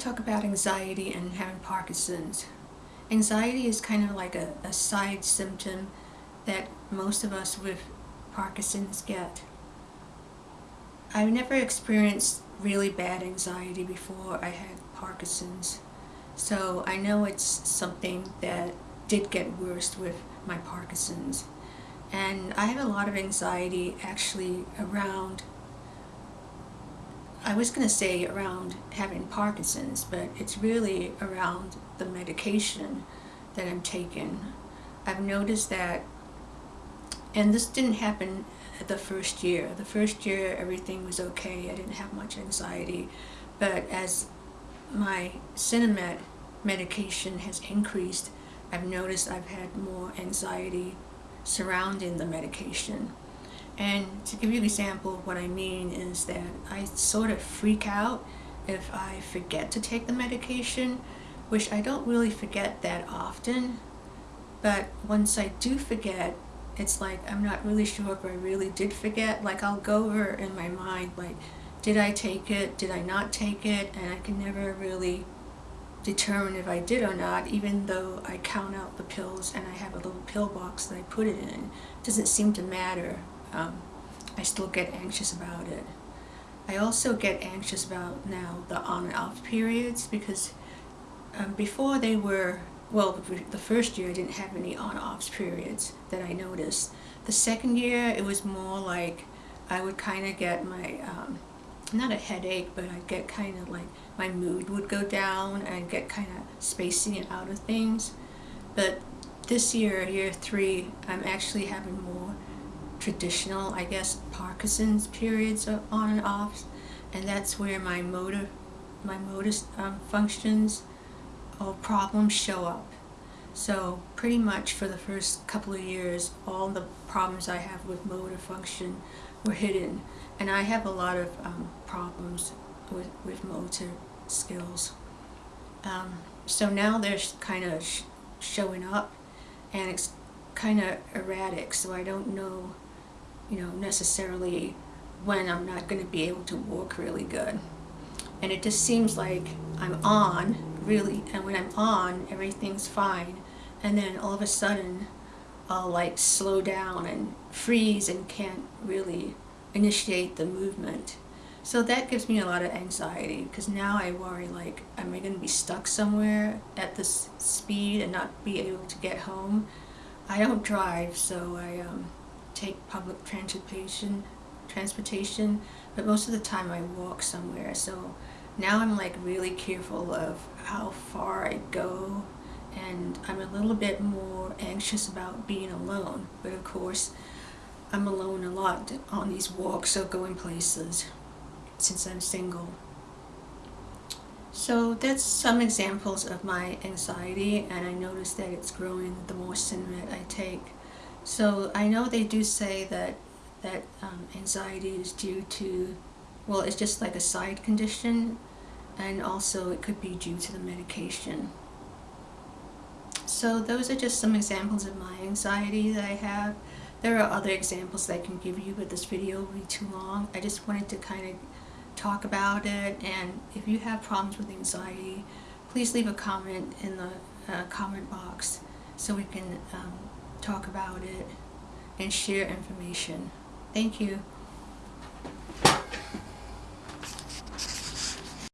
talk about anxiety and having Parkinson's. Anxiety is kind of like a, a side symptom that most of us with Parkinson's get. I've never experienced really bad anxiety before I had Parkinson's. So I know it's something that did get worse with my Parkinson's. And I have a lot of anxiety actually around I was going to say around having Parkinson's, but it's really around the medication that I'm taking. I've noticed that, and this didn't happen the first year. The first year everything was okay, I didn't have much anxiety, but as my Sinemet medication has increased, I've noticed I've had more anxiety surrounding the medication. And to give you an example of what I mean is that I sort of freak out if I forget to take the medication, which I don't really forget that often. But once I do forget, it's like I'm not really sure if I really did forget. Like I'll go over in my mind, like, did I take it? Did I not take it? And I can never really determine if I did or not, even though I count out the pills and I have a little pill box that I put it in. It doesn't seem to matter um, I still get anxious about it. I also get anxious about now the on and off periods because um, before they were, well, the first year I didn't have any on off periods that I noticed. The second year it was more like I would kind of get my, um, not a headache, but I'd get kind of like my mood would go down and get kind of spacing it out of things. But this year, year three, I'm actually having more traditional, I guess, Parkinson's periods on and off, and that's where my motor, my motor um, functions or problems show up. So pretty much for the first couple of years, all the problems I have with motor function were hidden, and I have a lot of um, problems with, with motor skills. Um, so now they're kind of sh showing up, and it's kind of erratic, so I don't know you know, necessarily when I'm not going to be able to walk really good. And it just seems like I'm on, really, and when I'm on, everything's fine. And then all of a sudden, I'll like slow down and freeze and can't really initiate the movement. So that gives me a lot of anxiety because now I worry like, am I going to be stuck somewhere at this speed and not be able to get home? I don't drive, so I um, take public transportation, transportation, but most of the time I walk somewhere. So now I'm like really careful of how far I go and I'm a little bit more anxious about being alone. But of course, I'm alone a lot on these walks or going places since I'm single. So that's some examples of my anxiety and I notice that it's growing the more Sinemet I take. So I know they do say that that um, anxiety is due to, well, it's just like a side condition, and also it could be due to the medication. So those are just some examples of my anxiety that I have. There are other examples that I can give you, but this video will be too long. I just wanted to kind of talk about it, and if you have problems with anxiety, please leave a comment in the uh, comment box so we can um, talk about it, and share information. Thank you.